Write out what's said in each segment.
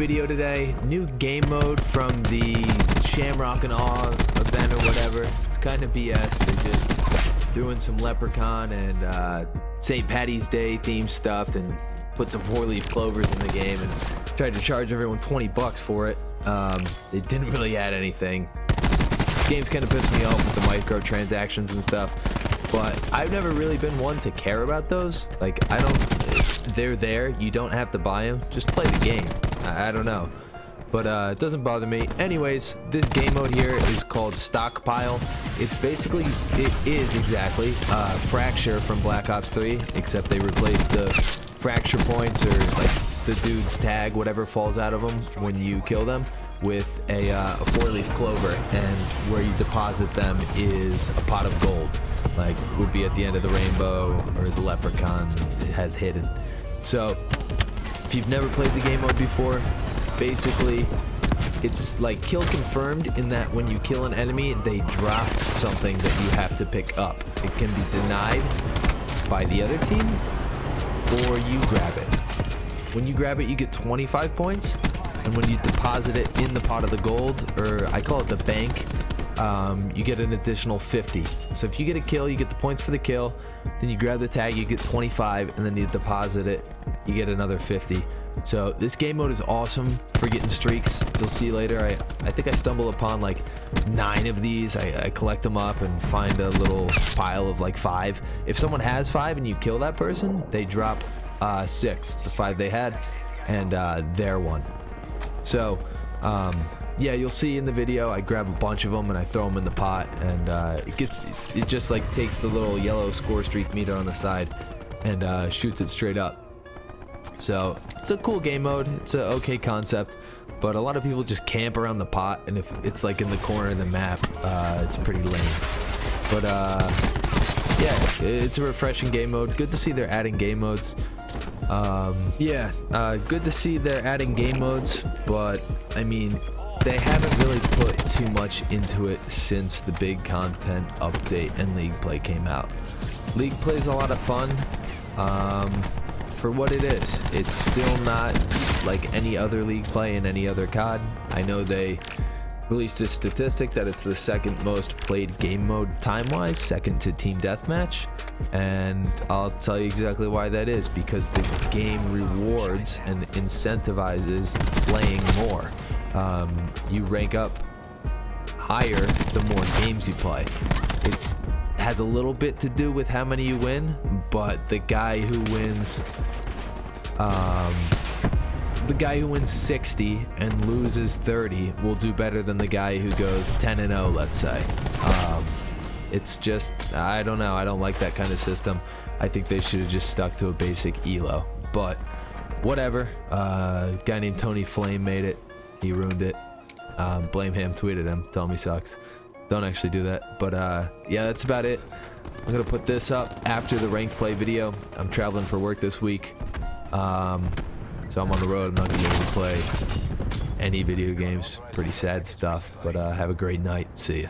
video today. New game mode from the Shamrock and Awe event or whatever. It's kind of BS. They just threw in some Leprechaun and uh, St. Patty's Day themed stuff and put some four-leaf clovers in the game and tried to charge everyone 20 bucks for it. Um, they didn't really add anything. This game's kind of pissed me off with the microtransactions and stuff but I've never really been one to care about those. Like, I don't, they're there. You don't have to buy them. Just play the game. I, I don't know. But uh, it doesn't bother me. Anyways, this game mode here is called Stockpile. It's basically, it is exactly uh, Fracture from Black Ops 3, except they replaced the fracture points or like the dude's tag, whatever falls out of them when you kill them, with a, uh, a four-leaf clover. And where you deposit them is a pot of gold like would be at the end of the rainbow or the leprechaun has hidden. So if you've never played the game mode before, basically it's like kill confirmed in that when you kill an enemy, they drop something that you have to pick up. It can be denied by the other team or you grab it. When you grab it, you get 25 points. And when you deposit it in the pot of the gold, or I call it the bank, um, you get an additional 50. So if you get a kill, you get the points for the kill. Then you grab the tag, you get 25, and then you deposit it, you get another 50. So this game mode is awesome for getting streaks. You'll see later. I, I think I stumble upon like nine of these. I, I collect them up and find a little pile of like five. If someone has five and you kill that person, they drop uh, six, the five they had, and uh, their one. So um, yeah, you'll see in the video, I grab a bunch of them and I throw them in the pot and uh, it gets, it just like takes the little yellow score streak meter on the side and uh, shoots it straight up. So it's a cool game mode. It's an okay concept, but a lot of people just camp around the pot and if it's like in the corner of the map, uh, it's pretty lame. But uh, yeah, it's a refreshing game mode. Good to see they're adding game modes. Um, yeah, uh, good to see they're adding game modes, but I mean, they haven't really put too much into it since the big content update and League Play came out. League Play is a lot of fun um, for what it is. It's still not like any other League Play in any other COD. I know they released a statistic that it's the second most played game mode time-wise, second to Team Deathmatch. And I'll tell you exactly why that is, because the game rewards and incentivizes playing more. Um, you rank up higher the more games you play. It has a little bit to do with how many you win, but the guy who wins um, the guy who wins 60 and loses 30 will do better than the guy who goes 10 and 0, let's say. Um, it's just, I don't know. I don't like that kind of system. I think they should have just stuck to a basic ELO. But whatever. Uh, guy named Tony Flame made it. He ruined it. Um, blame him. Tweeted him. Tell him he sucks. Don't actually do that. But uh, yeah, that's about it. I'm going to put this up after the ranked play video. I'm traveling for work this week. Um, so I'm on the road. I'm not going to be able to play any video games. Pretty sad stuff. But uh, have a great night. See ya.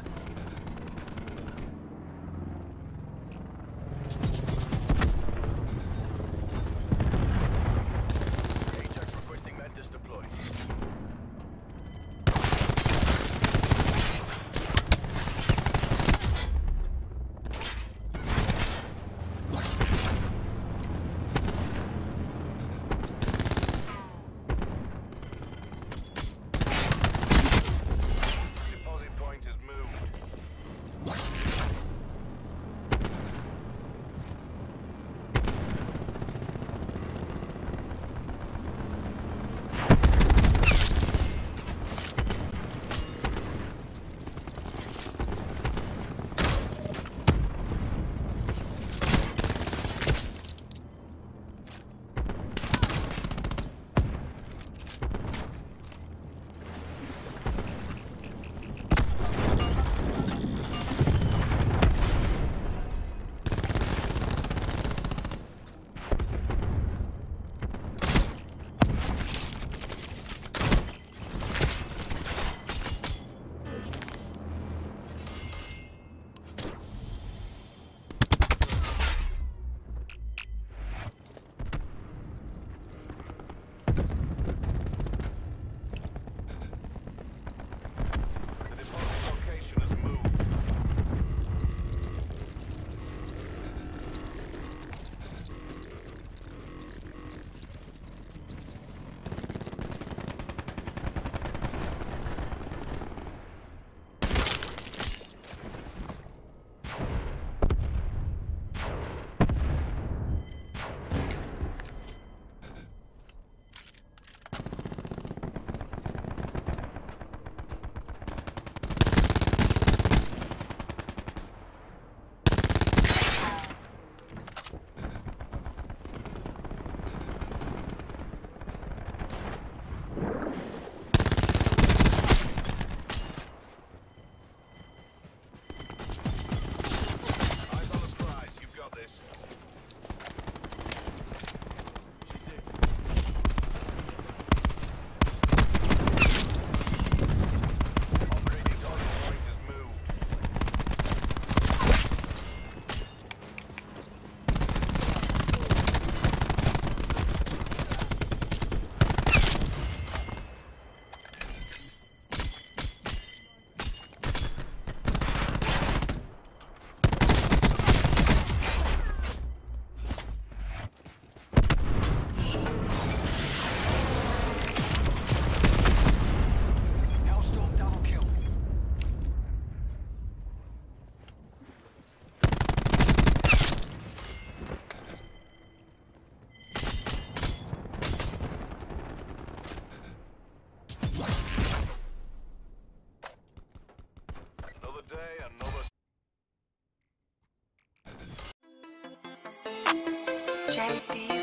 JD.